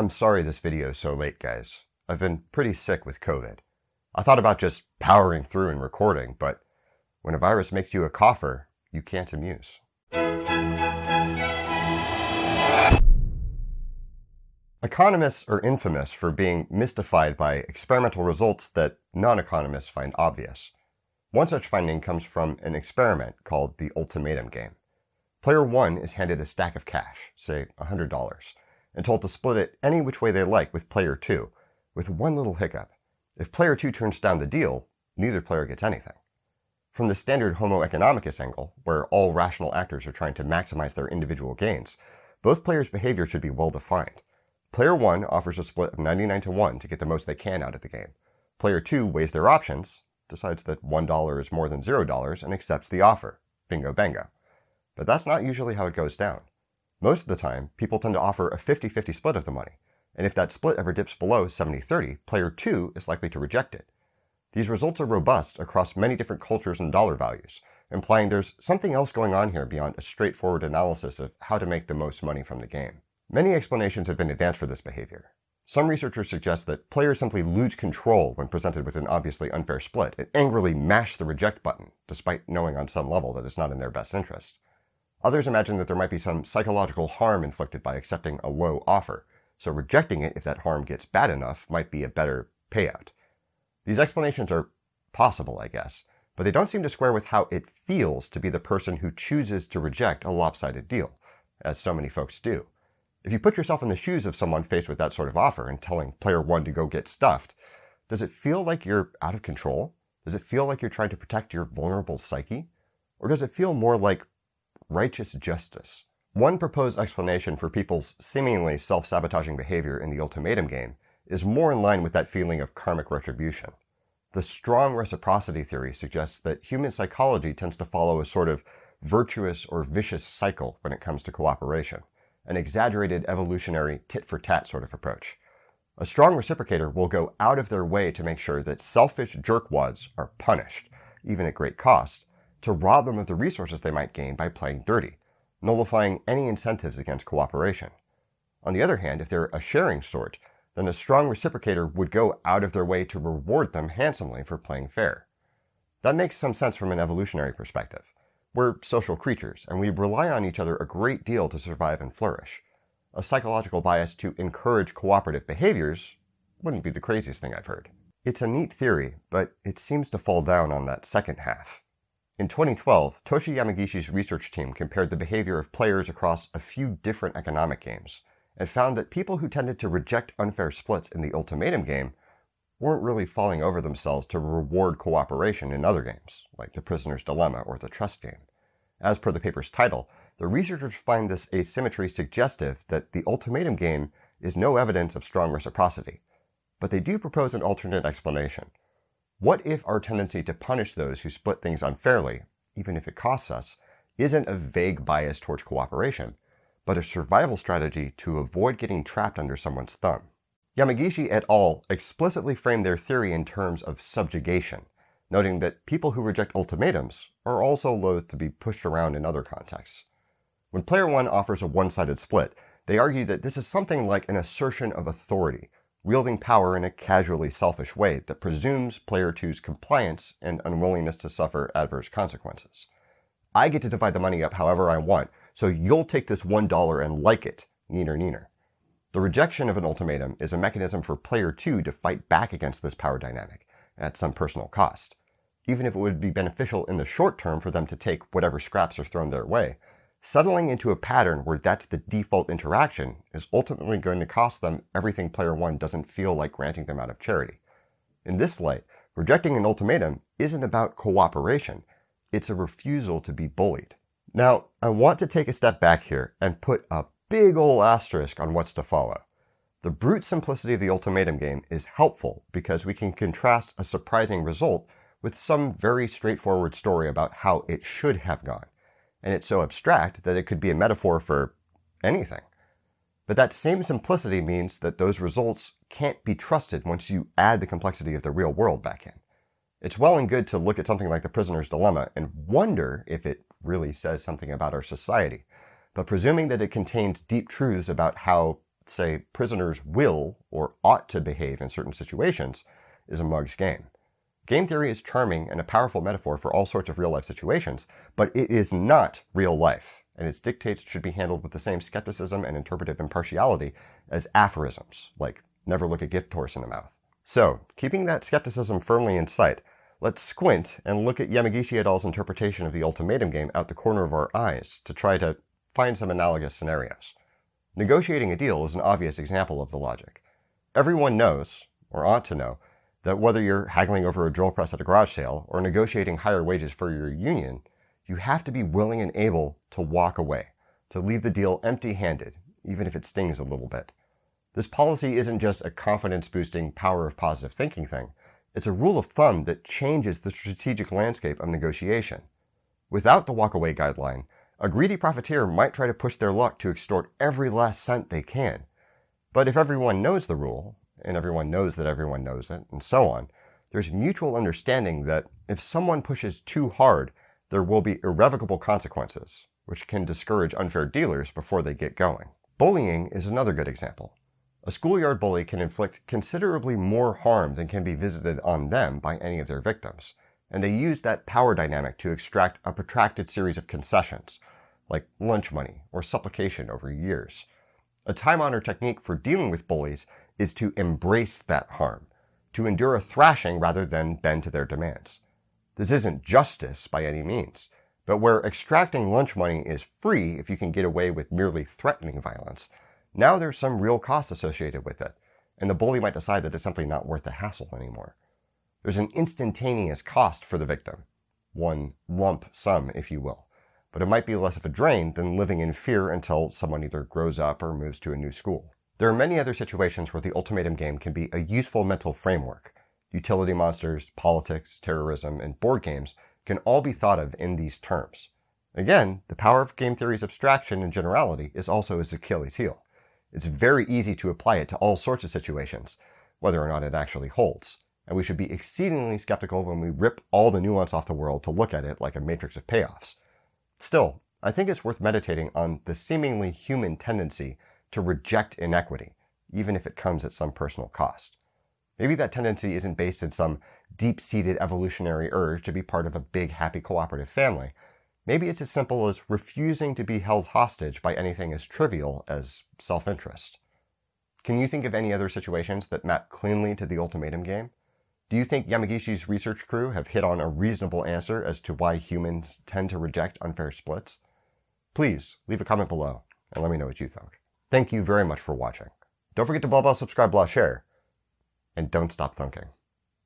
I'm sorry this video is so late, guys. I've been pretty sick with COVID. I thought about just powering through and recording, but when a virus makes you a cougher, you can't amuse. Economists are infamous for being mystified by experimental results that non-economists find obvious. One such finding comes from an experiment called the ultimatum game. Player 1 is handed a stack of cash, say $100, and told to split it any which way they like with player 2, with one little hiccup. If player 2 turns down the deal, neither player gets anything. From the standard Homo economicus angle, where all rational actors are trying to maximize their individual gains, both players' behavior should be well defined. Player 1 offers a split of 99 to 1 to get the most they can out of the game. Player 2 weighs their options, decides that $1 is more than $0, and accepts the offer. Bingo bango. But that's not usually how it goes down. Most of the time, people tend to offer a 50-50 split of the money, and if that split ever dips below 70-30, player 2 is likely to reject it. These results are robust across many different cultures and dollar values, implying there's something else going on here beyond a straightforward analysis of how to make the most money from the game. Many explanations have been advanced for this behavior. Some researchers suggest that players simply lose control when presented with an obviously unfair split and angrily mash the reject button, despite knowing on some level that it's not in their best interest. Others imagine that there might be some psychological harm inflicted by accepting a low offer, so rejecting it if that harm gets bad enough might be a better payout. These explanations are possible, I guess, but they don't seem to square with how it feels to be the person who chooses to reject a lopsided deal, as so many folks do. If you put yourself in the shoes of someone faced with that sort of offer and telling player one to go get stuffed, does it feel like you're out of control? Does it feel like you're trying to protect your vulnerable psyche? Or does it feel more like righteous justice? One proposed explanation for people's seemingly self-sabotaging behavior in the ultimatum game is more in line with that feeling of karmic retribution. The strong reciprocity theory suggests that human psychology tends to follow a sort of virtuous or vicious cycle when it comes to cooperation, an exaggerated evolutionary tit-for-tat sort of approach. A strong reciprocator will go out of their way to make sure that selfish jerkwads are punished, even at great cost, to rob them of the resources they might gain by playing dirty, nullifying any incentives against cooperation. On the other hand, if they're a sharing sort, then a strong reciprocator would go out of their way to reward them handsomely for playing fair. That makes some sense from an evolutionary perspective. We're social creatures, and we rely on each other a great deal to survive and flourish. A psychological bias to encourage cooperative behaviors wouldn't be the craziest thing I've heard. It's a neat theory, but it seems to fall down on that second half. In 2012, Toshi Yamagishi's research team compared the behavior of players across a few different economic games, and found that people who tended to reject unfair splits in the ultimatum game weren't really falling over themselves to reward cooperation in other games, like The Prisoner's Dilemma or the Trust game. As per the paper's title, the researchers find this asymmetry suggestive that the ultimatum game is no evidence of strong reciprocity, but they do propose an alternate explanation. What if our tendency to punish those who split things unfairly, even if it costs us, isn't a vague bias towards cooperation, but a survival strategy to avoid getting trapped under someone's thumb? Yamagishi et al. explicitly frame their theory in terms of subjugation, noting that people who reject ultimatums are also loath to be pushed around in other contexts. When player 1 offers a one-sided split, they argue that this is something like an assertion of authority, wielding power in a casually selfish way that presumes player two's compliance and unwillingness to suffer adverse consequences. I get to divide the money up however I want, so you'll take this $1 and like it, neener neener. The rejection of an ultimatum is a mechanism for player two to fight back against this power dynamic at some personal cost. Even if it would be beneficial in the short term for them to take whatever scraps are thrown their way, Settling into a pattern where that's the default interaction is ultimately going to cost them everything player one doesn't feel like granting them out of charity. In this light, rejecting an ultimatum isn't about cooperation, it's a refusal to be bullied. Now, I want to take a step back here and put a big ol' asterisk on what's to follow. The brute simplicity of the ultimatum game is helpful because we can contrast a surprising result with some very straightforward story about how it should have gone and it's so abstract that it could be a metaphor for anything. But that same simplicity means that those results can't be trusted once you add the complexity of the real world back in. It's well and good to look at something like the prisoner's dilemma and wonder if it really says something about our society. But presuming that it contains deep truths about how say prisoners will or ought to behave in certain situations, is a mug's game. Game theory is charming and a powerful metaphor for all sorts of real life situations, but it is not real life, and its dictates should be handled with the same skepticism and interpretive impartiality as aphorisms, like never look a gift horse in the mouth. So, keeping that skepticism firmly in sight, let's squint and look at Yamagishi et al.'s interpretation of the ultimatum game out the corner of our eyes to try to find some analogous scenarios. Negotiating a deal is an obvious example of the logic. Everyone knows, or ought to know, that whether you're haggling over a drill press at a garage sale or negotiating higher wages for your union, you have to be willing and able to walk away, to leave the deal empty handed, even if it stings a little bit. This policy isn't just a confidence boosting power of positive thinking thing, it's a rule of thumb that changes the strategic landscape of negotiation. Without the walkaway guideline, a greedy profiteer might try to push their luck to extort every last cent they can. But if everyone knows the rule, and everyone knows that everyone knows it, and so on, there's mutual understanding that if someone pushes too hard, there will be irrevocable consequences, which can discourage unfair dealers before they get going. Bullying is another good example. A schoolyard bully can inflict considerably more harm than can be visited on them by any of their victims, and they use that power dynamic to extract a protracted series of concessions, like lunch money or supplication over years. A time honored technique for dealing with bullies is to embrace that harm, to endure a thrashing rather than bend to their demands. This isn't justice by any means, but where extracting lunch money is free if you can get away with merely threatening violence, now there's some real cost associated with it, and the bully might decide that it's simply not worth the hassle anymore. There's an instantaneous cost for the victim, one lump sum, if you will, but it might be less of a drain than living in fear until someone either grows up or moves to a new school. There are many other situations where the ultimatum game can be a useful mental framework. Utility monsters, politics, terrorism, and board games can all be thought of in these terms. Again, the power of game theory's abstraction and generality is also its Achilles heel. It's very easy to apply it to all sorts of situations, whether or not it actually holds. And we should be exceedingly skeptical when we rip all the nuance off the world to look at it like a matrix of payoffs. Still, I think it's worth meditating on the seemingly human tendency to reject inequity, even if it comes at some personal cost. Maybe that tendency isn't based in some deep seated evolutionary urge to be part of a big, happy, cooperative family. Maybe it's as simple as refusing to be held hostage by anything as trivial as self interest. Can you think of any other situations that map cleanly to the ultimatum game? Do you think Yamagishi's research crew have hit on a reasonable answer as to why humans tend to reject unfair splits? Please leave a comment below and let me know what you think. Thank you very much for watching. Don't forget to blah blah subscribe blah share. And don't stop thunking.